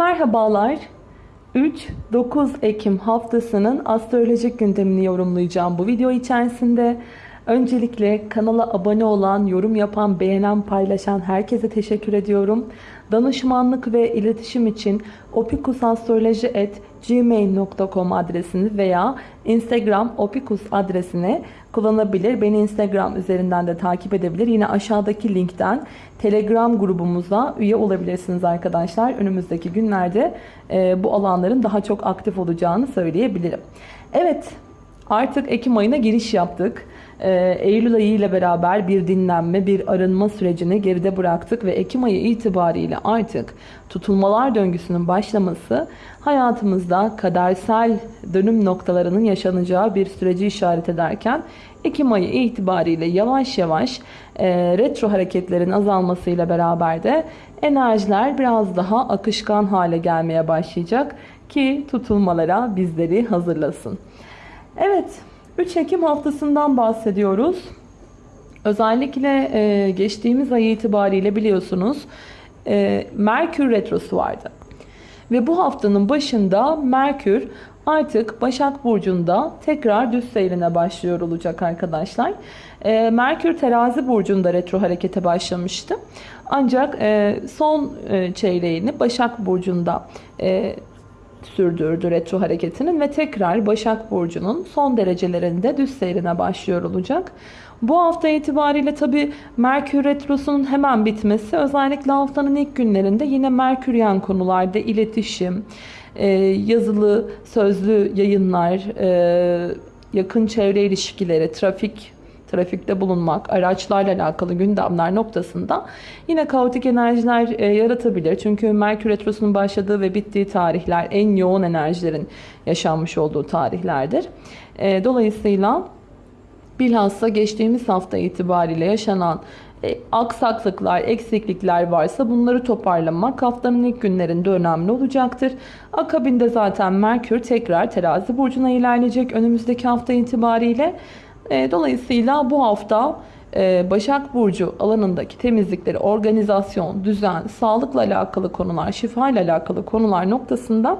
Merhabalar. 3-9 Ekim haftasının astrolojik gündemini yorumlayacağım bu video içerisinde. Öncelikle kanala abone olan, yorum yapan, beğenen, paylaşan herkese teşekkür ediyorum. Danışmanlık ve iletişim için opikusastroloji.gmail.com adresini veya Instagram opikus adresini kullanabilir. Beni Instagram üzerinden de takip edebilir. Yine aşağıdaki linkten Telegram grubumuza üye olabilirsiniz arkadaşlar. Önümüzdeki günlerde e, bu alanların daha çok aktif olacağını söyleyebilirim. Evet artık Ekim ayına giriş yaptık. Ee, Eylül ayı ile beraber bir dinlenme, bir arınma sürecini geride bıraktık ve Ekim ayı itibariyle artık tutulmalar döngüsünün başlaması hayatımızda kadersel dönüm noktalarının yaşanacağı bir süreci işaret ederken Ekim ayı itibariyle yavaş yavaş e, retro hareketlerin azalmasıyla beraber de enerjiler biraz daha akışkan hale gelmeye başlayacak ki tutulmalara bizleri hazırlasın. Evet 3 Ekim haftasından bahsediyoruz. Özellikle e, geçtiğimiz ay itibariyle biliyorsunuz e, Merkür Retrosu vardı. Ve bu haftanın başında Merkür artık Başak Burcu'nda tekrar düz seyrine başlıyor olacak arkadaşlar. E, Merkür Terazi Burcu'nda retro harekete başlamıştı. Ancak e, son e, çeyreğini Başak Burcu'nda e, sürdürdü retro hareketinin ve tekrar Başak Burcu'nun son derecelerinde düz seyrine başlıyor olacak. Bu hafta itibariyle tabi Merkür Retrosu'nun hemen bitmesi özellikle haftanın ilk günlerinde yine Merküryen konularda iletişim, e, yazılı, sözlü yayınlar, e, yakın çevre ilişkileri, trafik trafikte bulunmak, araçlarla alakalı gündemler noktasında yine kaotik enerjiler e, yaratabilir. Çünkü Merkür Retrosu'nun başladığı ve bittiği tarihler en yoğun enerjilerin yaşanmış olduğu tarihlerdir. E, dolayısıyla bilhassa geçtiğimiz hafta itibariyle yaşanan e, aksaklıklar, eksiklikler varsa bunları toparlamak haftanın ilk günlerinde önemli olacaktır. Akabinde zaten Merkür tekrar terazi burcuna ilerleyecek önümüzdeki hafta itibariyle. E, dolayısıyla bu hafta e, Başak Burcu alanındaki temizlikleri, organizasyon, düzen, sağlıkla alakalı konular, şifa ile alakalı konular noktasında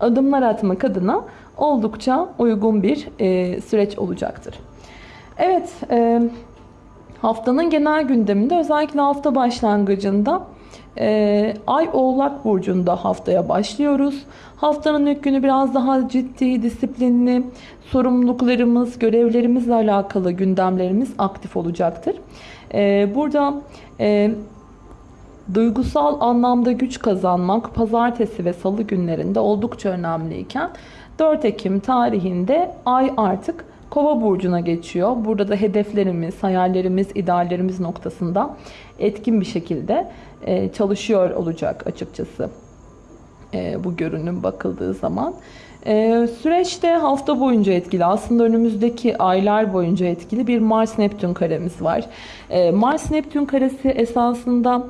adımlar atmak adına oldukça uygun bir e, süreç olacaktır. Evet, haftanın genel gündeminde özellikle hafta başlangıcında ee, Ay Oğlak Burcu'nda haftaya başlıyoruz. Haftanın ilk günü biraz daha ciddi, disiplinli, sorumluluklarımız, görevlerimizle alakalı gündemlerimiz aktif olacaktır. Ee, burada e, duygusal anlamda güç kazanmak pazartesi ve salı günlerinde oldukça önemliyken 4 Ekim tarihinde Ay artık Kova burcuna geçiyor. Burada da hedeflerimiz, hayallerimiz, ideallerimiz noktasında etkin bir şekilde e, çalışıyor olacak açıkçası e, bu görünüm bakıldığı zaman. E, süreçte hafta boyunca etkili aslında önümüzdeki aylar boyunca etkili bir Mars-Neptün karemiz var. Mars-Neptün karesi esasında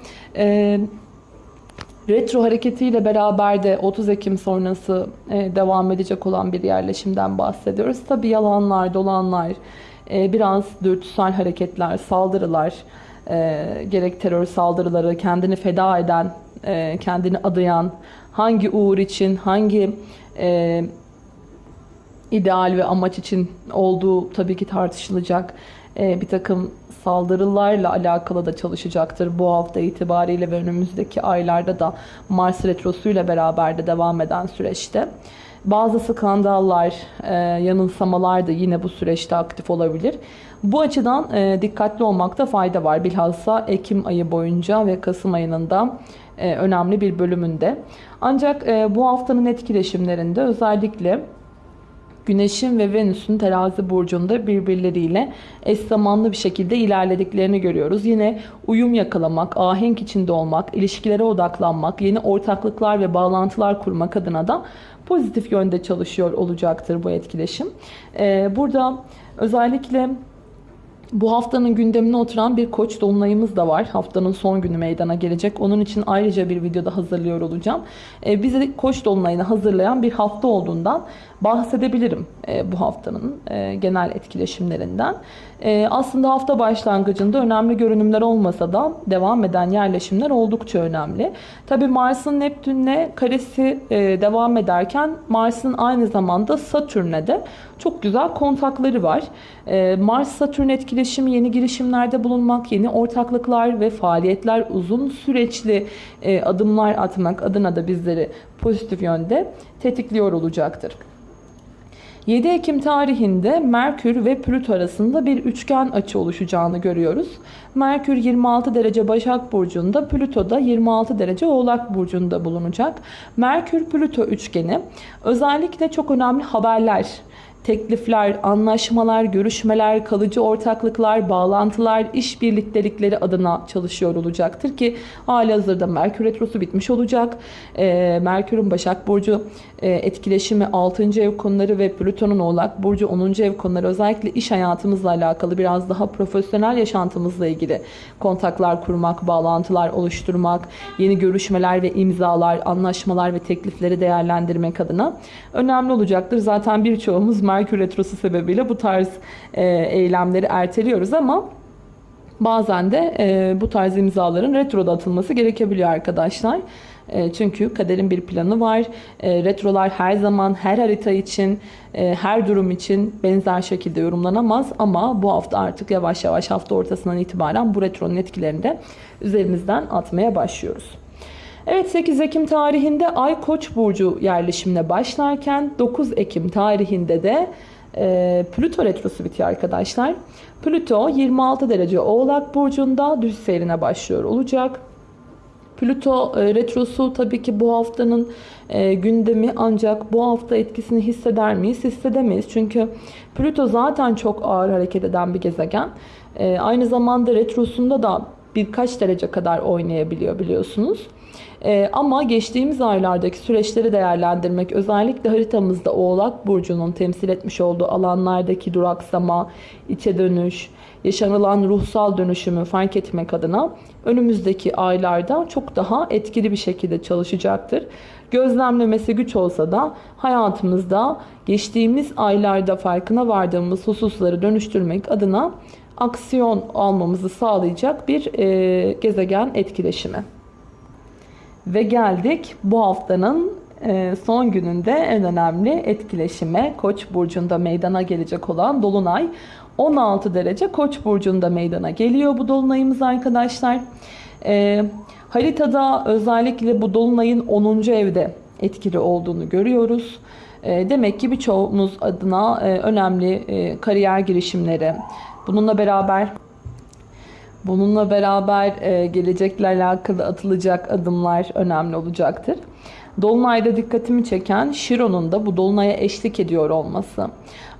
retro hareketiyle beraber de 30 Ekim sonrası devam edecek olan bir yerleşimden bahsediyoruz. Tabi yalanlar, dolanlar, biraz dürtüsel hareketler, saldırılar, e, gerek terör saldırıları, kendini feda eden, e, kendini adayan, hangi uğur için, hangi e, ideal ve amaç için olduğu tabii ki tartışılacak. E, bir takım saldırılarla alakalı da çalışacaktır bu hafta itibariyle ve önümüzdeki aylarda da Mars Retrosu ile beraber de devam eden süreçte. Bazı skandallar, e, yanılsamalar da yine bu süreçte aktif olabilir. Bu açıdan e, dikkatli olmakta fayda var. Bilhassa Ekim ayı boyunca ve Kasım ayının da e, önemli bir bölümünde. Ancak e, bu haftanın etkileşimlerinde özellikle Güneş'in ve Venüs'ün terazi burcunda birbirleriyle eş zamanlı bir şekilde ilerlediklerini görüyoruz. Yine uyum yakalamak, ahenk içinde olmak, ilişkilere odaklanmak, yeni ortaklıklar ve bağlantılar kurmak adına da pozitif yönde çalışıyor olacaktır bu etkileşim. Burada özellikle Bu haftanın gündemine oturan bir koç dolunayımız da var. Haftanın son günü meydana gelecek. Onun için ayrıca bir videoda hazırlıyor olacağım. Ee, bizi koç dolunayını hazırlayan bir hafta olduğundan bahsedebilirim e, bu haftanın e, genel etkileşimlerinden. E, aslında hafta başlangıcında önemli görünümler olmasa da devam eden yerleşimler oldukça önemli. Tabi Mars'ın Neptün'le karesi e, devam ederken Mars'ın aynı zamanda Satürn'le de çok güzel kontakları var. E, Mars-Satürn etkileşimi yeni girişimlerde bulunmak, yeni ortaklıklar ve faaliyetler uzun süreçli e, adımlar atmak adına da bizleri pozitif yönde tetikliyor olacaktır. 7 Ekim tarihinde Merkür ve Plüto arasında bir üçgen açı oluşacağını görüyoruz. Merkür 26 derece Başak Burcu'nda, Plüto da 26 derece Oğlak Burcu'nda bulunacak. Merkür-Plüto üçgeni özellikle çok önemli haberler, teklifler, anlaşmalar, görüşmeler, kalıcı ortaklıklar, bağlantılar, iş birliktelikleri adına çalışıyor olacaktır ki hali hazırda Merkür Retrosu bitmiş olacak. Ee, Merkür'ün Başak Burcu e, etkileşimi 6. ev konuları ve Plüton'un Oğlak Burcu 10. ev konuları özellikle iş hayatımızla alakalı biraz daha profesyonel yaşantımızla ilgili kontaklar kurmak, bağlantılar oluşturmak, yeni görüşmeler ve imzalar, anlaşmalar ve teklifleri değerlendirmek adına önemli olacaktır. Zaten birçoğumuz Merkür Retrosu sebebiyle bu tarz e, eylemleri erteliyoruz ama bazen de e, bu tarz imzaların retroda atılması gerekebiliyor arkadaşlar. E, çünkü kaderin bir planı var. E, retrolar her zaman her harita için, e, her durum için benzer şekilde yorumlanamaz ama bu hafta artık yavaş yavaş hafta ortasından itibaren bu retronun etkilerini de üzerimizden atmaya başlıyoruz. Evet 8 Ekim tarihinde Ay Koç burcu yerleşimine başlarken 9 Ekim tarihinde de e, Plüto retrosu bitiyor arkadaşlar. Plüto 26 derece Oğlak burcunda düz seyrine başlıyor olacak. Plüto e, retrosu tabii ki bu haftanın e, gündemi ancak bu hafta etkisini hisseder miyiz? Hissedemeyiz. Çünkü Plüto zaten çok ağır hareket eden bir gezegen. E, aynı zamanda retrosunda da birkaç derece kadar oynayabiliyor biliyorsunuz. Ee, ama geçtiğimiz aylardaki süreçleri değerlendirmek özellikle haritamızda Oğlak Burcu'nun temsil etmiş olduğu alanlardaki duraksama, içe dönüş, yaşanılan ruhsal dönüşümü fark etmek adına önümüzdeki aylarda çok daha etkili bir şekilde çalışacaktır. Gözlemlemesi güç olsa da hayatımızda geçtiğimiz aylarda farkına vardığımız hususları dönüştürmek adına aksiyon almamızı sağlayacak bir e, gezegen etkileşimi. Ve geldik bu haftanın e, son gününde en önemli etkileşime Koç burcunda meydana gelecek olan dolunay 16 derece Koç burcunda meydana geliyor bu dolunayımız arkadaşlar. E, haritada özellikle bu dolunayın 10. evde etkili olduğunu görüyoruz. E, demek ki birçoğumuz adına önemli kariyer girişimleri, bununla beraber Bununla beraber e, gelecekle alakalı atılacak adımlar önemli olacaktır. Dolunayda dikkatimi çeken Şiron'un da bu Dolunay'a eşlik ediyor olması.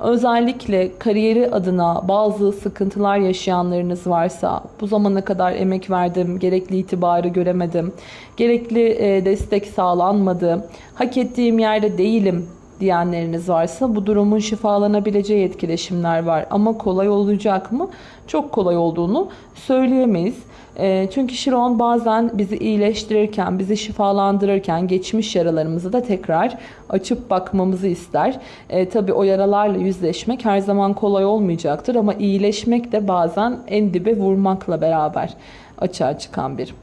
Özellikle kariyeri adına bazı sıkıntılar yaşayanlarınız varsa, bu zamana kadar emek verdim, gerekli itibarı göremedim, gerekli e, destek sağlanmadı, hak ettiğim yerde değilim diyenleriniz varsa bu durumun şifalanabileceği etkileşimler var. Ama kolay olacak mı? Çok kolay olduğunu söyleyemeyiz. E, çünkü Şiron bazen bizi iyileştirirken, bizi şifalandırırken geçmiş yaralarımızı da tekrar açıp bakmamızı ister. E, tabii o yaralarla yüzleşmek her zaman kolay olmayacaktır ama iyileşmek de bazen en dibe vurmakla beraber açığa çıkan bir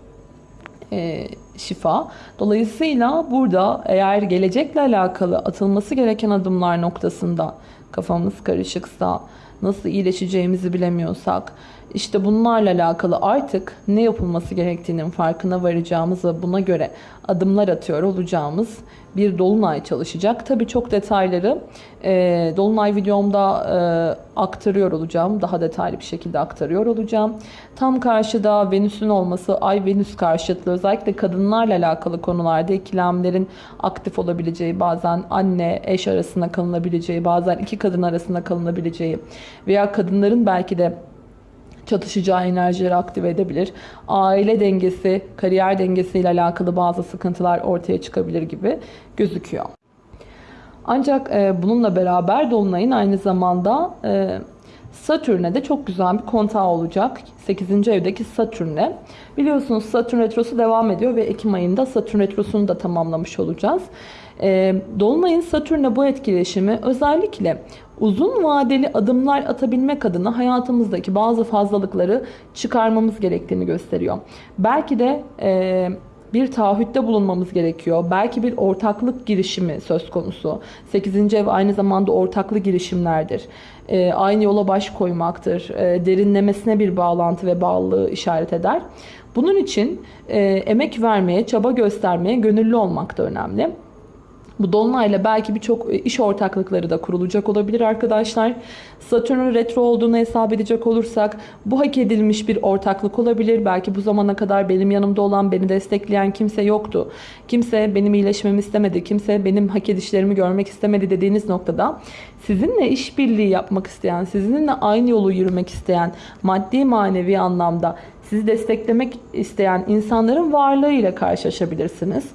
e, şifa. Dolayısıyla burada eğer gelecekle alakalı atılması gereken adımlar noktasında kafamız karışıksa, nasıl iyileşeceğimizi bilemiyorsak, işte bunlarla alakalı artık ne yapılması gerektiğinin farkına varacağımız ve buna göre adımlar atıyor olacağımız bir dolunay çalışacak. Tabii çok detayları e, dolunay videomda e, aktarıyor olacağım. Daha detaylı bir şekilde aktarıyor olacağım. Tam karşıda Venüs'ün olması, Ay-Venüs karşıtlığı özellikle kadınlarla alakalı konularda ikilemlerin aktif olabileceği, bazen anne, eş arasında kalınabileceği, bazen iki kadın arasında kalınabileceği veya kadınların belki de çatışacağı enerjileri aktive edebilir. Aile dengesi, kariyer dengesiyle alakalı bazı sıkıntılar ortaya çıkabilir gibi gözüküyor. Ancak e, bununla beraber Dolunay'ın aynı zamanda e, Satürn'e de çok güzel bir kontağı olacak. 8. evdeki Satürn'e. Biliyorsunuz Satürn Retrosu devam ediyor ve Ekim ayında Satürn Retrosu'nu da tamamlamış olacağız. E, Dolunay'ın Satürn'le bu etkileşimi özellikle uzun vadeli adımlar atabilmek adına hayatımızdaki bazı fazlalıkları çıkarmamız gerektiğini gösteriyor. Belki de e, bir taahhütte bulunmamız gerekiyor. Belki bir ortaklık girişimi söz konusu. 8. ev aynı zamanda ortaklı girişimlerdir. E, aynı yola baş koymaktır. E, derinlemesine bir bağlantı ve bağlılığı işaret eder. Bunun için e, emek vermeye, çaba göstermeye gönüllü olmak da önemli. Bu dolunayla belki birçok e, iş ortaklıkları da kurulacak olabilir arkadaşlar. Satürn'ün retro olduğunu hesap edecek olursak bu hak edilmiş bir ortaklık olabilir. Belki bu zamana kadar benim yanımda olan, beni destekleyen kimse yoktu. Kimse benim iyileşmemi istemedi. Kimse benim hak edişlerimi görmek istemedi dediğiniz noktada sizinle işbirliği yapmak isteyen, sizinle aynı yolu yürümek isteyen, maddi manevi anlamda sizi desteklemek isteyen insanların varlığıyla karşılaşabilirsiniz.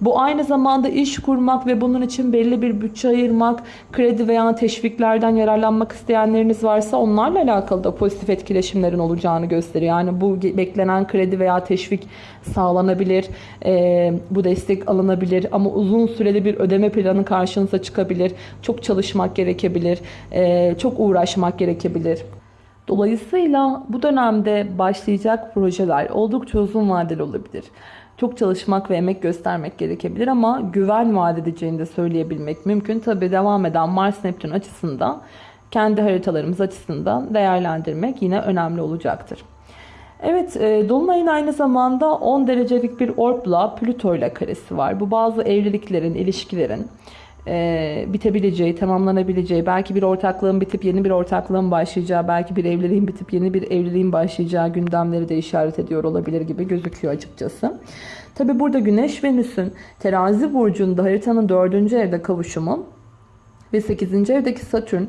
Bu aynı zamanda iş kurmak ve bunun için belli bir bütçe ayırmak, kredi veya teşviklerden yararlanmak isteyenleriniz varsa onlarla alakalı da pozitif etkileşimlerin olacağını gösteriyor. Yani bu beklenen kredi veya teşvik sağlanabilir, e, bu destek alınabilir ama uzun süreli bir ödeme planı karşınıza çıkabilir. Çok çalışmak gerekebilir, e, çok uğraşmak gerekebilir. Dolayısıyla bu dönemde başlayacak projeler oldukça uzun vadeli olabilir. Çok çalışmak ve emek göstermek gerekebilir ama güven vaat edeceğini de söyleyebilmek mümkün. Tabi devam eden Mars-Neptün açısından kendi haritalarımız açısından değerlendirmek yine önemli olacaktır. Evet, e, Dolunay'ın aynı zamanda 10 derecelik bir orbla Plüto ile karesi var. Bu bazı evliliklerin, ilişkilerin e, bitebileceği, tamamlanabileceği, belki bir ortaklığın bitip yeni bir ortaklığın başlayacağı, belki bir evliliğin bitip yeni bir evliliğin başlayacağı gündemleri de işaret ediyor olabilir gibi gözüküyor açıkçası. Tabi burada Güneş Venüs'ün terazi burcunda haritanın 4. evde kavuşumu ve 8. evdeki Satürn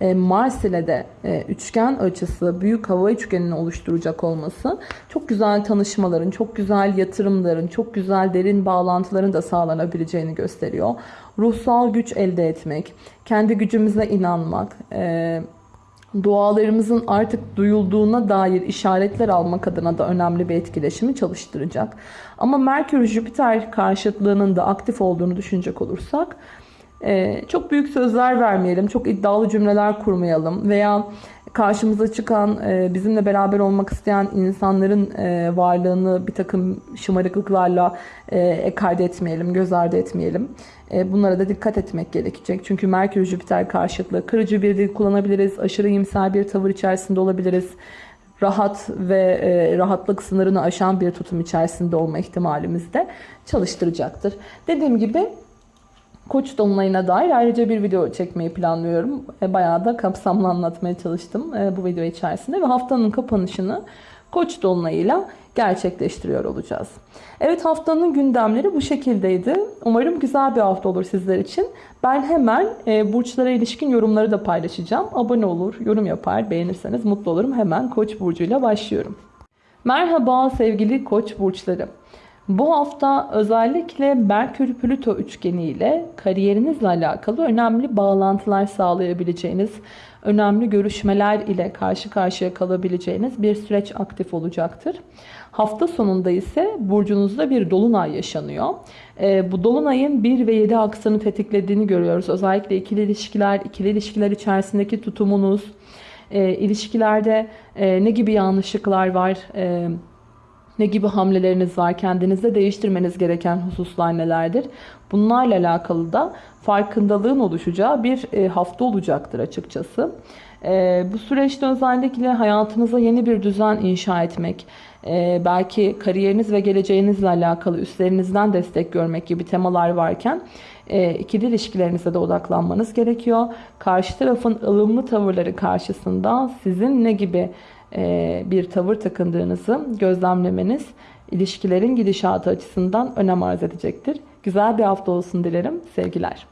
e, Mars ile de e, üçgen açısı büyük hava üçgenini oluşturacak olması çok güzel tanışmaların, çok güzel yatırımların, çok güzel derin bağlantıların da sağlanabileceğini gösteriyor. Ruhsal güç elde etmek, kendi gücümüze inanmak, e, dualarımızın artık duyulduğuna dair işaretler almak adına da önemli bir etkileşimi çalıştıracak. Ama Merkür-Jüpiter karşıtlığının da aktif olduğunu düşünecek olursak ee, çok büyük sözler vermeyelim, çok iddialı cümleler kurmayalım veya karşımıza çıkan, e, bizimle beraber olmak isteyen insanların e, varlığını bir takım şımarıklıklarla e, etmeyelim, göz ardı etmeyelim. E, bunlara da dikkat etmek gerekecek. Çünkü Merkür-Jüpiter karşıtlığı kırıcı bir dil kullanabiliriz, aşırı iyimser bir tavır içerisinde olabiliriz rahat ve e, rahatlık sınırını aşan bir tutum içerisinde olma ihtimalimiz de çalıştıracaktır. Dediğim gibi Koç dolunayına dair ayrıca bir video çekmeyi planlıyorum. E, bayağı da kapsamlı anlatmaya çalıştım e, bu video içerisinde ve haftanın kapanışını Koç dolunayıyla gerçekleştiriyor olacağız. Evet haftanın gündemleri bu şekildeydi. Umarım güzel bir hafta olur sizler için. Ben hemen e, burçlara ilişkin yorumları da paylaşacağım. Abone olur, yorum yapar, beğenirseniz mutlu olurum. Hemen Koç burcuyla başlıyorum. Merhaba sevgili Koç burçları. Bu hafta özellikle Merkür-Plüto üçgeni ile kariyerinizle alakalı önemli bağlantılar sağlayabileceğiniz, önemli görüşmeler ile karşı karşıya kalabileceğiniz bir süreç aktif olacaktır. Hafta sonunda ise burcunuzda bir dolunay yaşanıyor. E, bu dolunayın 1 ve 7 aksanı tetiklediğini görüyoruz. Özellikle ikili ilişkiler, ikili ilişkiler içerisindeki tutumunuz, e, ilişkilerde e, ne gibi yanlışlıklar var, e, ne gibi hamleleriniz var? Kendinizde değiştirmeniz gereken hususlar nelerdir? Bunlarla alakalı da farkındalığın oluşacağı bir e, hafta olacaktır açıkçası. E, bu süreçte özellikle hayatınıza yeni bir düzen inşa etmek, e, belki kariyeriniz ve geleceğinizle alakalı üstlerinizden destek görmek gibi temalar varken ikili ilişkilerinize de odaklanmanız gerekiyor. Karşı tarafın ılımlı tavırları karşısında sizin ne gibi bir tavır takındığınızı gözlemlemeniz ilişkilerin gidişatı açısından önem arz edecektir. Güzel bir hafta olsun dilerim. Sevgiler.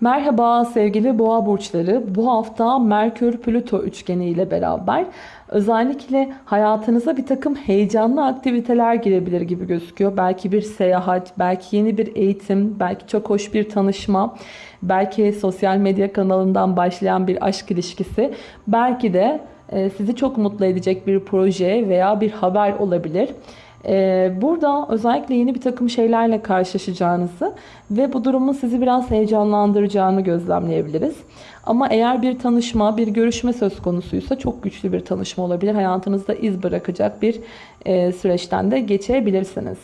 Merhaba sevgili boğa burçları. Bu hafta Merkür Plüto üçgeni ile beraber özellikle hayatınıza bir takım heyecanlı aktiviteler girebilir gibi gözüküyor. Belki bir seyahat, belki yeni bir eğitim, belki çok hoş bir tanışma, belki sosyal medya kanalından başlayan bir aşk ilişkisi, belki de e, sizi çok mutlu edecek bir proje veya bir haber olabilir. Ee, burada özellikle yeni bir takım şeylerle karşılaşacağınızı ve bu durumun sizi biraz heyecanlandıracağını gözlemleyebiliriz. Ama eğer bir tanışma, bir görüşme söz konusuysa çok güçlü bir tanışma olabilir. Hayatınızda iz bırakacak bir e, süreçten de geçebilirsiniz.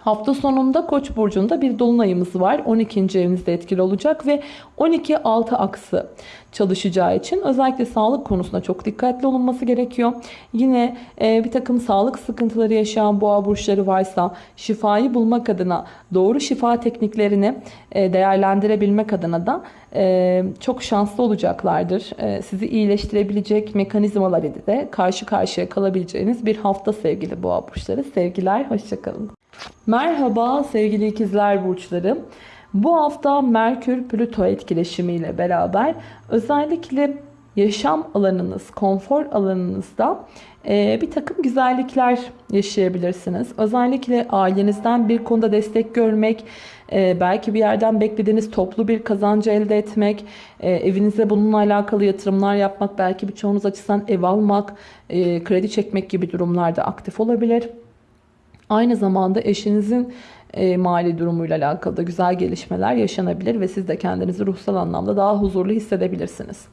Hafta sonunda Koç burcunda bir dolunayımız var. 12. evinizde etkili olacak ve 12-6 aksı çalışacağı için özellikle sağlık konusunda çok dikkatli olunması gerekiyor. Yine e, bir takım sağlık sıkıntıları yaşayan boğa burçları varsa şifayı bulmak adına doğru şifa tekniklerini e, değerlendirebilmek adına da çok şanslı olacaklardır. E, sizi iyileştirebilecek mekanizmalar ile de karşı karşıya kalabileceğiniz bir hafta sevgili boğa burçları. Sevgiler, hoşçakalın. Merhaba sevgili ikizler burçları. Bu hafta Merkür Plüto etkileşimiyle beraber özellikle yaşam alanınız, konfor alanınızda bir takım güzellikler yaşayabilirsiniz. Özellikle ailenizden bir konuda destek görmek, e, belki bir yerden beklediğiniz toplu bir kazancı elde etmek, e, evinize bununla alakalı yatırımlar yapmak, belki birçoğunuz açısından ev almak, kredi çekmek gibi durumlarda aktif olabilir. Aynı zamanda eşinizin e, mali durumuyla alakalı da güzel gelişmeler yaşanabilir ve siz de kendinizi ruhsal anlamda daha huzurlu hissedebilirsiniz.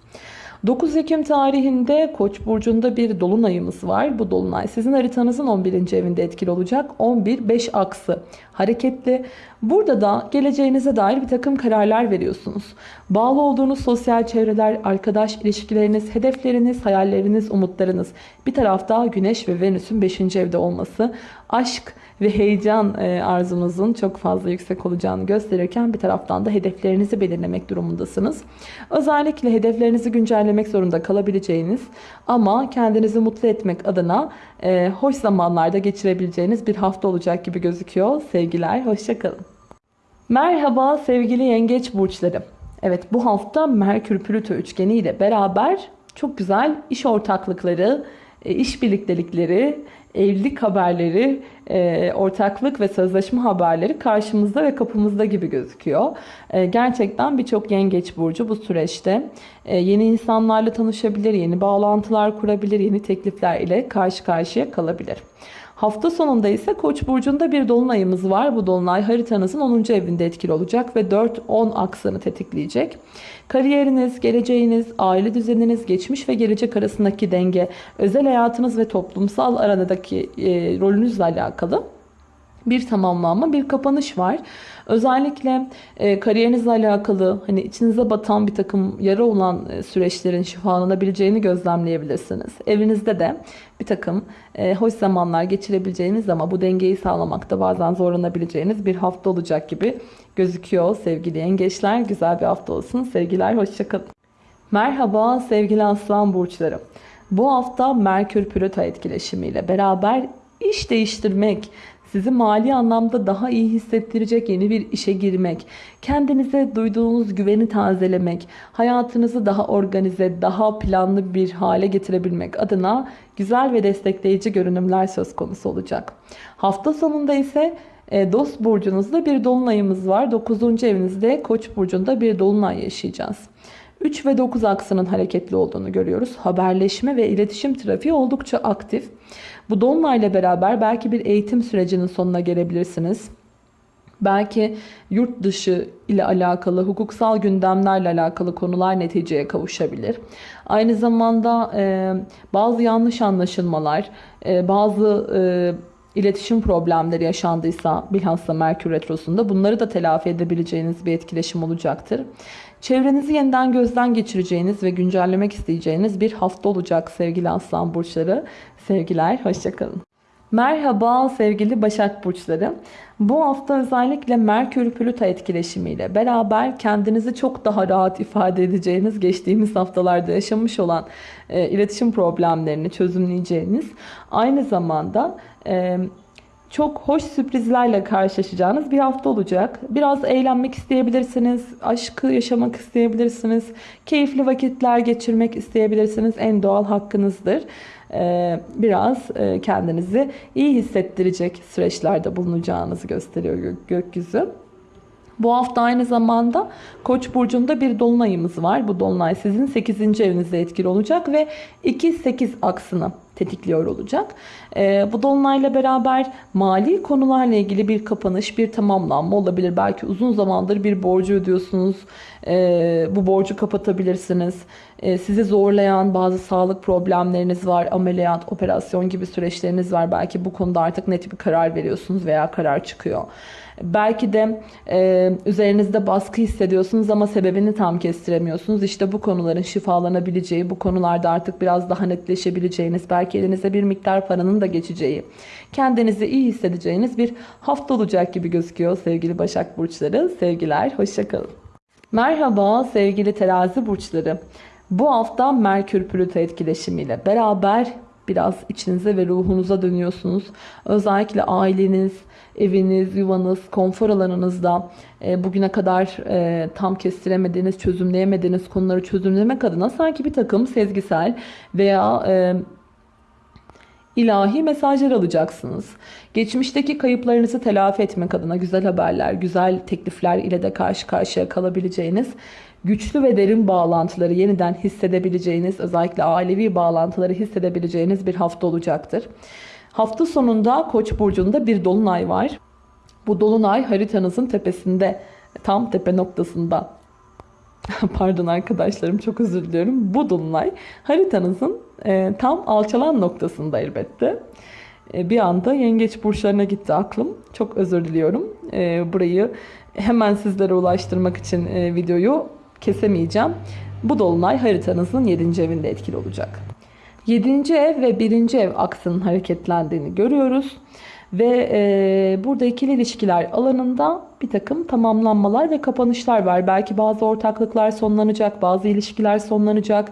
9 Ekim tarihinde Koç burcunda bir dolunayımız var. Bu dolunay sizin haritanızın 11. evinde etkili olacak. 11-5 aksı hareketli. Burada da geleceğinize dair bir takım kararlar veriyorsunuz. Bağlı olduğunuz sosyal çevreler, arkadaş ilişkileriniz, hedefleriniz, hayalleriniz, umutlarınız. Bir tarafta Güneş ve Venüs'ün 5. evde olması, aşk, ve heyecan e, arzunuzun çok fazla yüksek olacağını gösterirken bir taraftan da hedeflerinizi belirlemek durumundasınız. Özellikle hedeflerinizi güncellemek zorunda kalabileceğiniz ama kendinizi mutlu etmek adına e, hoş zamanlarda geçirebileceğiniz bir hafta olacak gibi gözüküyor. Sevgiler, hoşçakalın. Merhaba sevgili yengeç burçları. Evet bu hafta Merkür Plüto üçgeni ile beraber çok güzel iş ortaklıkları, iş birliktelikleri, evlilik haberleri, e, ortaklık ve sözleşme haberleri karşımızda ve kapımızda gibi gözüküyor. E, gerçekten birçok yengeç burcu bu süreçte yeni insanlarla tanışabilir, yeni bağlantılar kurabilir, yeni teklifler ile karşı karşıya kalabilir. Hafta sonunda ise Koç burcunda bir dolunayımız var. Bu dolunay haritanızın 10. evinde etkili olacak ve 4-10 aksını tetikleyecek. Kariyeriniz, geleceğiniz, aile düzeniniz, geçmiş ve gelecek arasındaki denge, özel hayatınız ve toplumsal aradaki e, rolünüzle alakalı bir tamamlanma, bir kapanış var. Özellikle e, kariyerinizle alakalı hani içinize batan bir takım yara olan e, süreçlerin şifalanabileceğini gözlemleyebilirsiniz. Evinizde de bir takım e, hoş zamanlar geçirebileceğiniz ama bu dengeyi sağlamakta bazen zorlanabileceğiniz bir hafta olacak gibi gözüküyor sevgili yengeçler. Güzel bir hafta olsun. Sevgiler, hoşçakalın. Merhaba sevgili aslan burçları. Bu hafta Merkür Plüto etkileşimiyle beraber iş değiştirmek, sizi mali anlamda daha iyi hissettirecek yeni bir işe girmek, kendinize duyduğunuz güveni tazelemek, hayatınızı daha organize, daha planlı bir hale getirebilmek adına güzel ve destekleyici görünümler söz konusu olacak. Hafta sonunda ise e, Dost burcunuzda bir dolunayımız var. 9. evinizde Koç burcunda bir dolunay yaşayacağız. 3 ve 9 aksının hareketli olduğunu görüyoruz. Haberleşme ve iletişim trafiği oldukça aktif. Bu dolunayla beraber belki bir eğitim sürecinin sonuna gelebilirsiniz. Belki yurt dışı ile alakalı, hukuksal gündemlerle alakalı konular neticeye kavuşabilir. Aynı zamanda e, bazı yanlış anlaşılmalar, e, bazı e, iletişim problemleri yaşandıysa bilhassa Merkür Retrosu'nda bunları da telafi edebileceğiniz bir etkileşim olacaktır. Çevrenizi yeniden gözden geçireceğiniz ve güncellemek isteyeceğiniz bir hafta olacak sevgili aslan burçları. Sevgiler, hoşçakalın. Merhaba sevgili Başak Burçları. Bu hafta özellikle Merkür Plüto etkileşimiyle beraber kendinizi çok daha rahat ifade edeceğiniz, geçtiğimiz haftalarda yaşamış olan e, iletişim problemlerini çözümleyeceğiniz, aynı zamanda e, çok hoş sürprizlerle karşılaşacağınız bir hafta olacak. Biraz eğlenmek isteyebilirsiniz, aşkı yaşamak isteyebilirsiniz, keyifli vakitler geçirmek isteyebilirsiniz. En doğal hakkınızdır. Ee, biraz e, kendinizi iyi hissettirecek süreçlerde bulunacağınızı gösteriyor gök- gökyüzü. Bu hafta aynı zamanda Koç burcunda bir dolunayımız var. Bu dolunay sizin 8. evinizde etkili olacak ve 2-8 aksını tetikliyor olacak. Ee, bu dolunayla beraber mali konularla ilgili bir kapanış, bir tamamlanma olabilir. Belki uzun zamandır bir borcu ödüyorsunuz. Ee, bu borcu kapatabilirsiniz. Ee, sizi zorlayan bazı sağlık problemleriniz var. Ameliyat, operasyon gibi süreçleriniz var. Belki bu konuda artık net bir karar veriyorsunuz veya karar çıkıyor. Belki de e, üzerinizde baskı hissediyorsunuz ama sebebini tam kestiremiyorsunuz. İşte bu konuların şifalanabileceği, bu konularda artık biraz daha netleşebileceğiniz, belki elinize bir miktar paranın da geçeceği, kendinizi iyi hissedeceğiniz bir hafta olacak gibi gözüküyor sevgili Başak Burçları. Sevgiler, hoşçakalın. Merhaba sevgili terazi burçları. Bu hafta Merkür Plüto etkileşimiyle beraber biraz içinize ve ruhunuza dönüyorsunuz. Özellikle aileniz, eviniz, yuvanız, konfor alanınızda e, bugüne kadar e, tam kestiremediğiniz, çözümleyemediğiniz konuları çözümlemek adına sanki bir takım sezgisel veya e, ilahi mesajlar alacaksınız. Geçmişteki kayıplarınızı telafi etmek adına güzel haberler, güzel teklifler ile de karşı karşıya kalabileceğiniz, güçlü ve derin bağlantıları yeniden hissedebileceğiniz, özellikle ailevi bağlantıları hissedebileceğiniz bir hafta olacaktır. Hafta sonunda Koç burcunda bir dolunay var. Bu dolunay haritanızın tepesinde, tam tepe noktasında Pardon arkadaşlarım çok özür diliyorum. Bu dolunay haritanızın e, tam alçalan noktasında elbette. E, bir anda yengeç burçlarına gitti aklım. Çok özür diliyorum. E, burayı hemen sizlere ulaştırmak için e, videoyu kesemeyeceğim. Bu dolunay haritanızın 7. evinde etkili olacak. 7. ev ve 1. ev aksının hareketlendiğini görüyoruz. Ve e, burada ikili ilişkiler alanında bir takım tamamlanmalar ve kapanışlar var. Belki bazı ortaklıklar sonlanacak, bazı ilişkiler sonlanacak,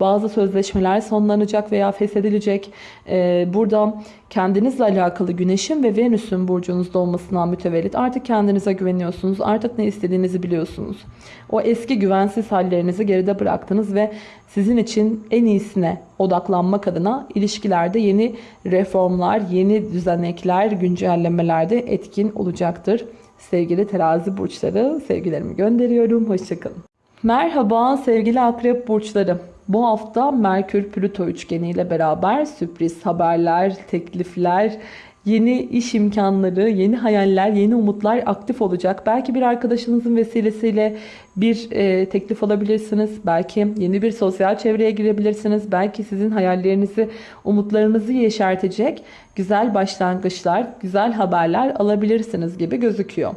bazı sözleşmeler sonlanacak veya feshedilecek. E, burada kendinizle alakalı Güneş'in ve Venüs'ün burcunuzda olmasından mütevellit artık kendinize güveniyorsunuz. Artık ne istediğinizi biliyorsunuz. O eski güvensiz hallerinizi geride bıraktınız ve sizin için en iyisine odaklanmak adına ilişkilerde yeni reformlar, yeni düzenekler, güncellemelerde etkin olacaktır. Sevgili terazi burçları sevgilerimi gönderiyorum. Hoşçakalın. Merhaba sevgili akrep burçları. Bu hafta Merkür Plüto üçgeni ile beraber sürpriz haberler, teklifler, yeni iş imkanları, yeni hayaller, yeni umutlar aktif olacak. Belki bir arkadaşınızın vesilesiyle bir e, teklif alabilirsiniz. Belki yeni bir sosyal çevreye girebilirsiniz. Belki sizin hayallerinizi, umutlarınızı yeşertecek güzel başlangıçlar, güzel haberler alabilirsiniz gibi gözüküyor.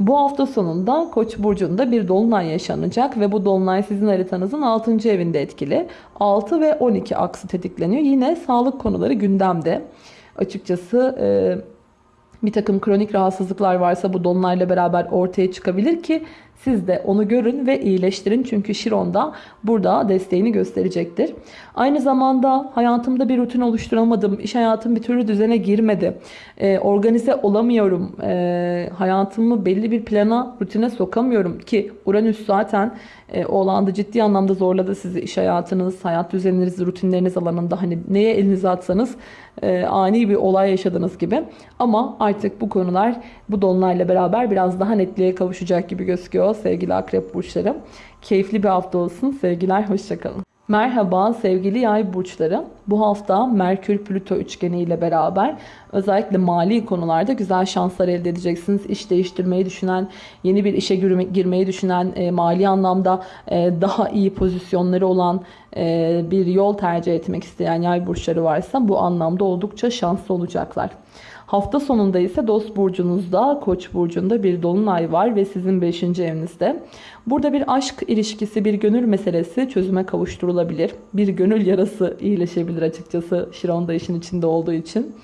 Bu hafta sonunda Koç burcunda bir dolunay yaşanacak ve bu dolunay sizin haritanızın 6. evinde etkili. 6 ve 12 aksı tetikleniyor. Yine sağlık konuları gündemde. Açıkçası e, bir takım kronik rahatsızlıklar varsa bu dolunayla beraber ortaya çıkabilir ki siz de onu görün ve iyileştirin. Çünkü Şiron da burada desteğini gösterecektir. Aynı zamanda hayatımda bir rutin oluşturamadım. İş hayatım bir türlü düzene girmedi. Ee, organize olamıyorum. Ee, hayatımı belli bir plana, rutine sokamıyorum. Ki Uranüs zaten e, o alanda ciddi anlamda zorladı sizi. iş hayatınız, hayat düzeniniz, rutinleriniz alanında. Hani neye elinize atsanız e, ani bir olay yaşadınız gibi. Ama artık bu konular bu dolunayla beraber biraz daha netliğe kavuşacak gibi gözüküyor sevgili akrep burçları. Keyifli bir hafta olsun. Sevgiler, hoşçakalın. Merhaba sevgili yay burçları. Bu hafta Merkür Plüto üçgeni ile beraber özellikle mali konularda güzel şanslar elde edeceksiniz. İş değiştirmeyi düşünen, yeni bir işe girmeyi düşünen, e, mali anlamda e, daha iyi pozisyonları olan e, bir yol tercih etmek isteyen yay burçları varsa bu anlamda oldukça şanslı olacaklar. Hafta sonunda ise dost burcunuzda, koç burcunda bir dolunay var ve sizin 5. evinizde. Burada bir aşk ilişkisi, bir gönül meselesi çözüme kavuşturulabilir. Bir gönül yarası iyileşebilir açıkçası Şiron da işin içinde olduğu için.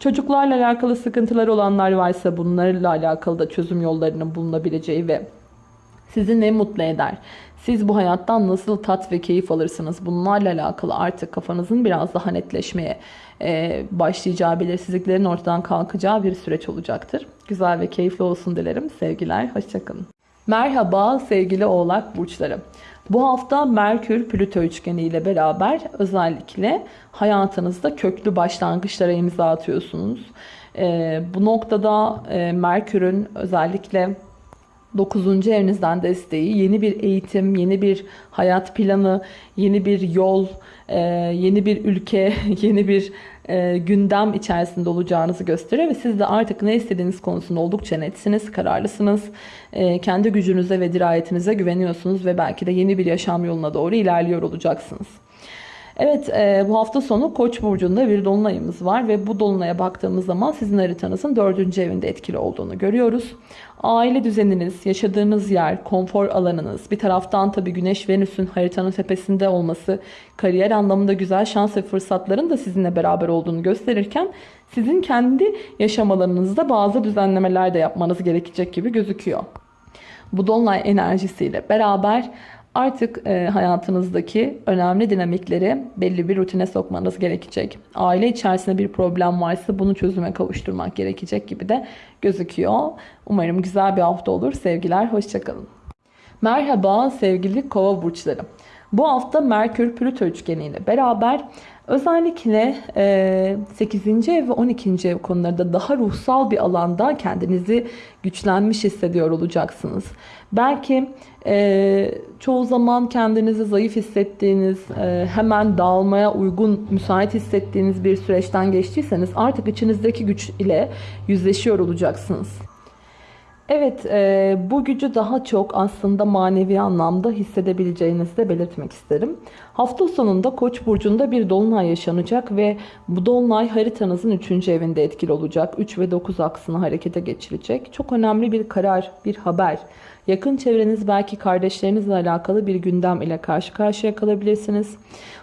Çocuklarla alakalı sıkıntılar olanlar varsa bunlarla alakalı da çözüm yollarının bulunabileceği ve sizi ne mutlu eder? Siz bu hayattan nasıl tat ve keyif alırsınız? Bunlarla alakalı artık kafanızın biraz daha netleşmeye e, başlayacağı, belirsizliklerin ortadan kalkacağı bir süreç olacaktır. Güzel ve keyifli olsun dilerim. Sevgiler, hoşçakalın. Merhaba sevgili oğlak burçları. Bu hafta Merkür Plüto üçgeni ile beraber özellikle hayatınızda köklü başlangıçlara imza atıyorsunuz. Ee, bu noktada e, Merkür'ün özellikle 9. evinizden desteği, yeni bir eğitim, yeni bir hayat planı, yeni bir yol, e, yeni bir ülke, yeni bir e, gündem içerisinde olacağınızı gösteriyor ve siz de artık ne istediğiniz konusunda oldukça netsiniz, kararlısınız. E, kendi gücünüze ve dirayetinize güveniyorsunuz ve belki de yeni bir yaşam yoluna doğru ilerliyor olacaksınız. Evet e, bu hafta sonu Koç burcunda bir dolunayımız var ve bu dolunaya baktığımız zaman sizin haritanızın dördüncü evinde etkili olduğunu görüyoruz. Aile düzeniniz, yaşadığınız yer, konfor alanınız, bir taraftan tabii Güneş Venüs'ün haritanın tepesinde olması, kariyer anlamında güzel şans ve fırsatların da sizinle beraber olduğunu gösterirken sizin kendi yaşam alanınızda bazı düzenlemeler de yapmanız gerekecek gibi gözüküyor. Bu dolunay enerjisiyle beraber Artık e, hayatınızdaki önemli dinamikleri belli bir rutine sokmanız gerekecek. Aile içerisinde bir problem varsa bunu çözüme kavuşturmak gerekecek gibi de gözüküyor. Umarım güzel bir hafta olur. Sevgiler, hoşçakalın. Merhaba sevgili kova burçları. Bu hafta Merkür Plüto üçgeniyle beraber özellikle 8. ev ve 12. ev konularında daha ruhsal bir alanda kendinizi güçlenmiş hissediyor olacaksınız. Belki e, çoğu zaman kendinizi zayıf hissettiğiniz, e, hemen dağılmaya uygun, müsait hissettiğiniz bir süreçten geçtiyseniz artık içinizdeki güç ile yüzleşiyor olacaksınız. Evet, e, bu gücü daha çok aslında manevi anlamda hissedebileceğinizi de belirtmek isterim. Hafta sonunda Koç burcunda bir dolunay yaşanacak ve bu dolunay haritanızın 3. evinde etkili olacak. 3 ve 9 aksını harekete geçirecek. Çok önemli bir karar, bir haber. Yakın çevreniz belki kardeşlerinizle alakalı bir gündem ile karşı karşıya kalabilirsiniz.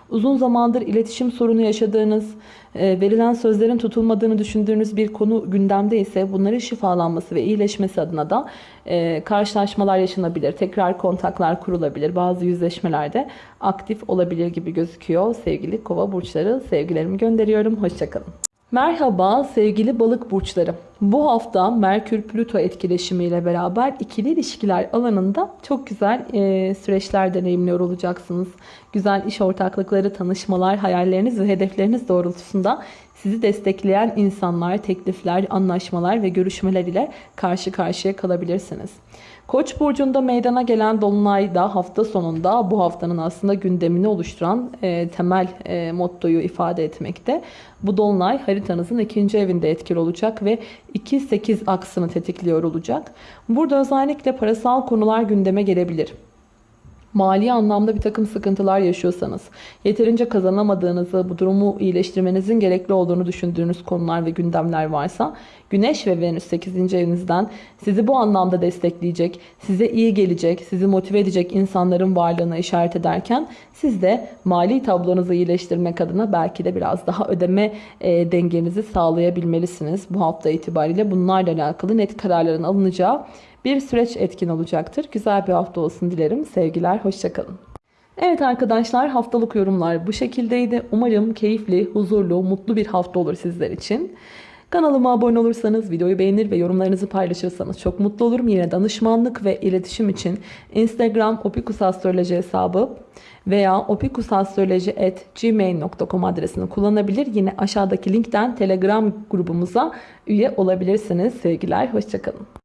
Uzun zamandır iletişim sorunu yaşadığınız, e, verilen sözlerin tutulmadığını düşündüğünüz bir konu gündemde ise bunların şifalanması ve iyileşmesi adına da e, karşılaşmalar yaşanabilir. Tekrar kontaklar kurulabilir. Bazı yüzleşmelerde aktif olabilir gibi gözüküyor. Sevgili kova burçları sevgilerimi gönderiyorum. Hoşçakalın. Merhaba sevgili balık burçları. Bu hafta Merkür-Plüto etkileşimiyle beraber ikili ilişkiler alanında çok güzel e, süreçler deneyimliyor olacaksınız. Güzel iş ortaklıkları, tanışmalar, hayalleriniz ve hedefleriniz doğrultusunda sizi destekleyen insanlar, teklifler, anlaşmalar ve görüşmeler ile karşı karşıya kalabilirsiniz. Koç burcunda meydana gelen dolunay da hafta sonunda bu haftanın aslında gündemini oluşturan e, temel e, mottoyu ifade etmekte. Bu dolunay haritanızın ikinci evinde etkili olacak ve 2-8 aksını tetikliyor olacak. Burada özellikle parasal konular gündeme gelebilir mali anlamda bir takım sıkıntılar yaşıyorsanız, yeterince kazanamadığınızı, bu durumu iyileştirmenizin gerekli olduğunu düşündüğünüz konular ve gündemler varsa, Güneş ve Venüs 8. evinizden sizi bu anlamda destekleyecek, size iyi gelecek, sizi motive edecek insanların varlığına işaret ederken, siz de mali tablonuzu iyileştirmek adına belki de biraz daha ödeme e, dengenizi sağlayabilmelisiniz. Bu hafta itibariyle bunlarla alakalı net kararların alınacağı bir süreç etkin olacaktır. Güzel bir hafta olsun dilerim. Sevgiler, hoşçakalın. Evet arkadaşlar haftalık yorumlar bu şekildeydi. Umarım keyifli, huzurlu, mutlu bir hafta olur sizler için. Kanalıma abone olursanız, videoyu beğenir ve yorumlarınızı paylaşırsanız çok mutlu olurum. Yine danışmanlık ve iletişim için Instagram opikusastroloji hesabı veya opikusastroloji.gmail.com adresini kullanabilir. Yine aşağıdaki linkten Telegram grubumuza üye olabilirsiniz. Sevgiler, hoşçakalın.